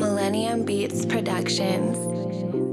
Millennium Beats Productions.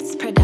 It's pretty.